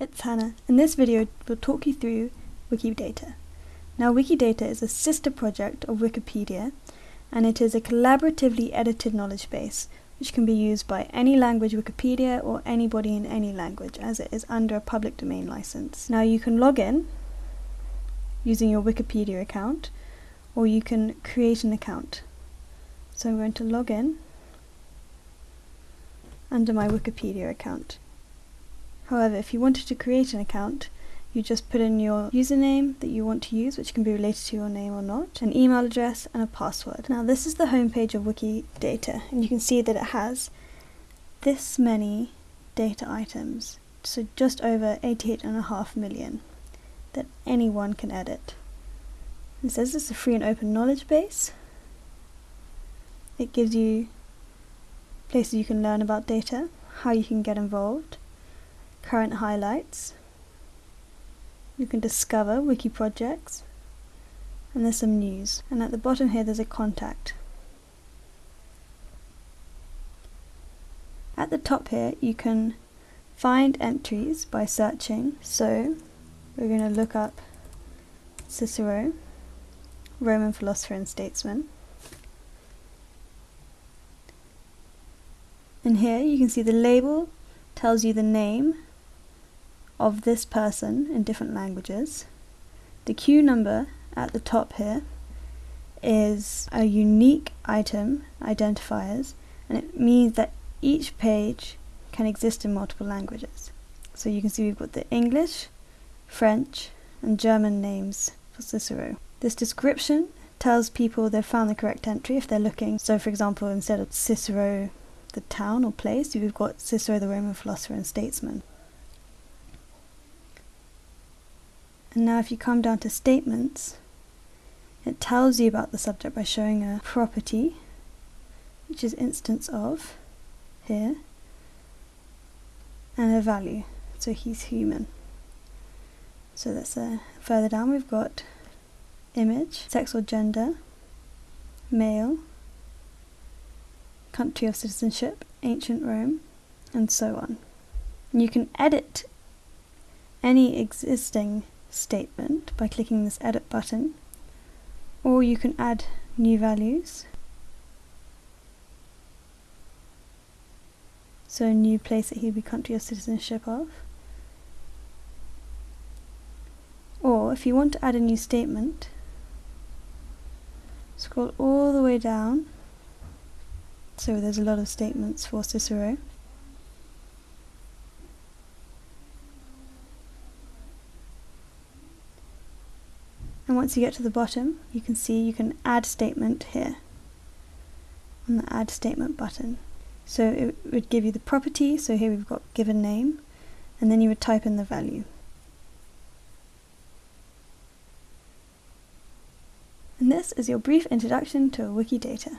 it's Hannah. and this video we'll talk you through Wikidata. Now Wikidata is a sister project of Wikipedia and it is a collaboratively edited knowledge base which can be used by any language Wikipedia or anybody in any language as it is under a public domain license. Now you can log in using your Wikipedia account or you can create an account. So I'm going to log in under my Wikipedia account. However, if you wanted to create an account, you just put in your username that you want to use, which can be related to your name or not, an email address and a password. Now this is the homepage of Wikidata and you can see that it has this many data items, so just over 88.5 million that anyone can edit. It says it's a free and open knowledge base. It gives you places you can learn about data, how you can get involved, current highlights, you can discover wiki projects, and there's some news. And at the bottom here there's a contact. At the top here you can find entries by searching, so we're going to look up Cicero, Roman philosopher and statesman. And here you can see the label tells you the name of this person in different languages. The Q number at the top here is a unique item identifiers and it means that each page can exist in multiple languages. So you can see we've got the English, French and German names for Cicero. This description tells people they've found the correct entry if they're looking. So for example instead of Cicero the town or place, we've got Cicero the Roman philosopher and statesman. And now if you come down to statements, it tells you about the subject by showing a property, which is instance of, here, and a value, so he's human. So that's uh, further down we've got image, sex or gender, male, country of citizenship, ancient Rome, and so on. And you can edit any existing statement by clicking this edit button, or you can add new values. So a new place that he'd be country of citizenship of. Or if you want to add a new statement, scroll all the way down so there's a lot of statements for Cicero. And once you get to the bottom, you can see you can add statement here on the add statement button. So it would give you the property, so here we've got given name, and then you would type in the value. And this is your brief introduction to Wikidata.